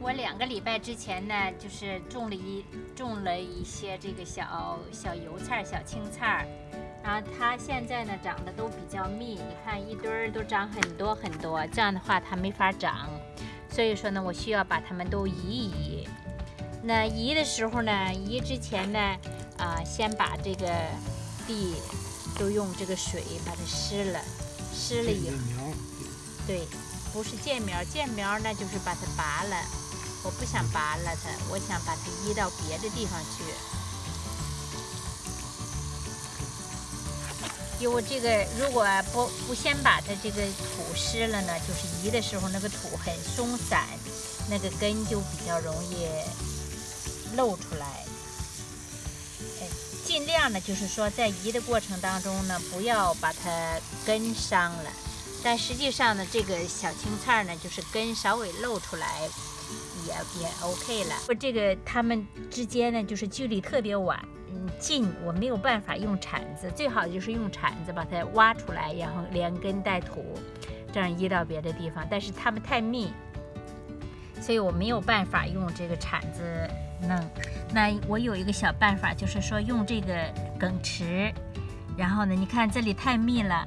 我两个礼拜之前呢，就是种了一种了一些这个小小油菜、小青菜，然后它现在呢长得都比较密，你看一堆儿都长很多很多，这样的话它没法长，所以说呢，我需要把它们都移一移。那移的时候呢，移之前呢，啊，先把这个地都用这个水把它湿了，湿了以后，对，不是见苗，见苗呢就是把它拔了，我不想拔了它，我想把它移到别的地方去。因为这个如果不不先把它这个土湿了呢，就是移的时候那个土很松散，那个根就比较容易。露出来，哎，尽量呢，就是说在移的过程当中呢，不要把它根伤了。但实际上呢，这个小青菜呢，就是根稍微露出来，也也 OK 了。我这个它们之间呢，就是距离特别晚，嗯，近，我没有办法用铲子，最好就是用铲子把它挖出来，然后连根带土，这样移到别的地方。但是它们太密，所以我没有办法用这个铲子。弄，那我有一个小办法，就是说用这个梗池，然后呢，你看这里太密了，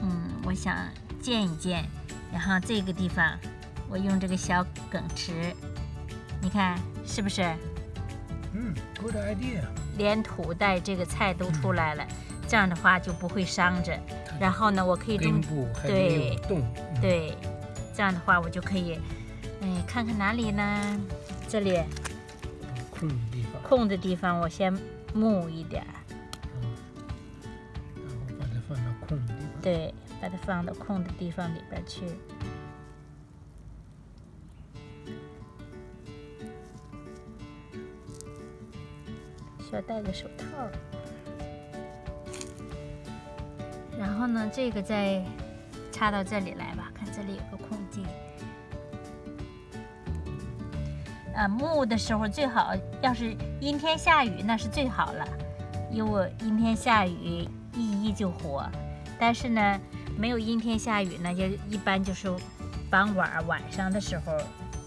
嗯，我想建一建，然后这个地方我用这个小梗池，你看是不是？嗯，good idea。连土带这个菜都出来了，这样的话就不会伤着。然后呢，我可以中对对，这样的话我就可以，哎，看看哪里呢？这里。空的地方，空的地方我先木一点，然后把它放到空的地方。对，把它放到空的地方里边去。要戴个手套。然后呢，这个再插到这里来吧，看这里有个空地。呃，木的时候最好，要是阴天下雨那是最好了，因为阴天下雨一一就活。但是呢，没有阴天下雨呢，就一般就是傍晚晚上的时候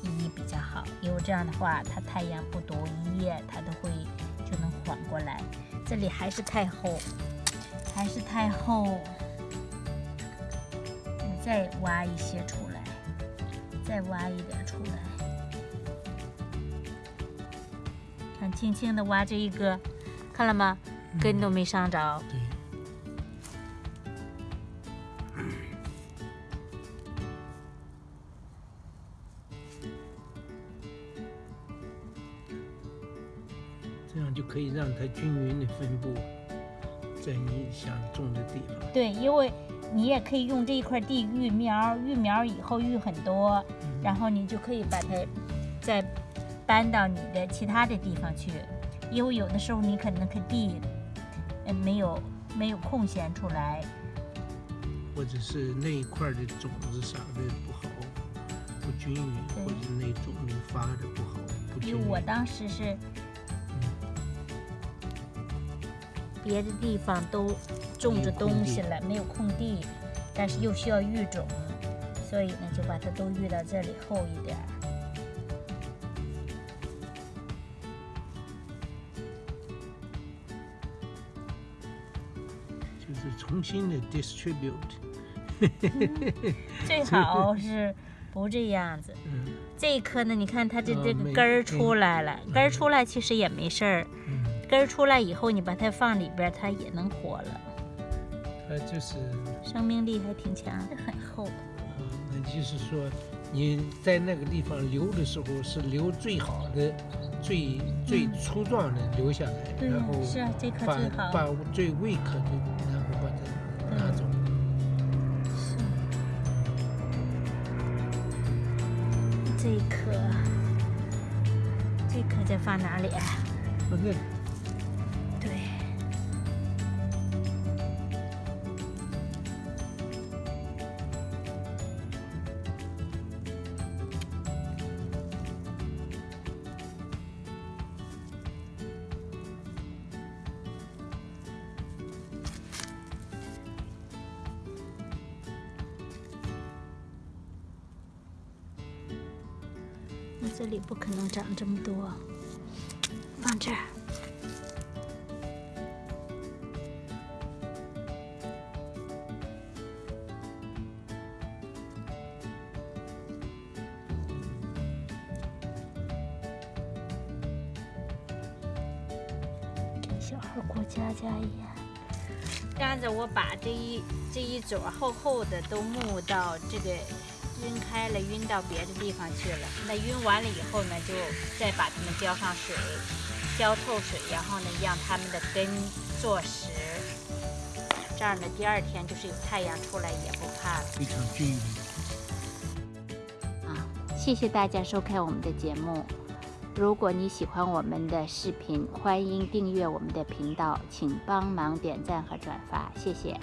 一一比较好，因为这样的话它太阳不毒，一夜它都会缓过来。这里还是太厚，还是太厚，你再挖一些出来，再挖一点出来。看轻轻的挖这一个，看了吗？根都没伤着。这样就可以让它均匀的分布在你想种的地方。对，因为你也可以用这一块地育苗，育苗以后育很多，然后你就可以把它再。搬到你的其他的地方去，因为有的时候你可能个地，嗯，没有没有空闲出来，或者是那一块的种子啥的不好，不均匀，或者那种发的不好，不均匀。因为我当时是，别的地方都种着东西了，没有空地，但是又需要育种，所以呢就把它都育到这里厚一点。就是重新的 distribute，最好是不这样子。这一颗呢，你看它这这个根儿出来了，根儿出来其实也没事儿。根儿出来以后，你把它放里边，它也能活了。它就是生命力还挺强，很厚。那就是说你在那个地方留的时候，是留最好的、最最粗壮的留下来，然后是啊，这颗最好，把最 weak 的。拿走。是。这一颗，这颗再放哪里？放这这里不可能长这么多。放这儿。小孩过家家一样这样子我把这一这一撮厚厚的都木到这个晕开了，晕到别的地方去了。那晕完了以后呢，就再把它们浇上水，浇透水，然后呢，让它们的根坐实。这样呢，第二天就是有太阳出来也不怕了。非常均匀。啊，谢谢大家收看我们的节目。如果你喜欢我们的视频，欢迎订阅我们的频道，请帮忙点赞和转发，谢谢。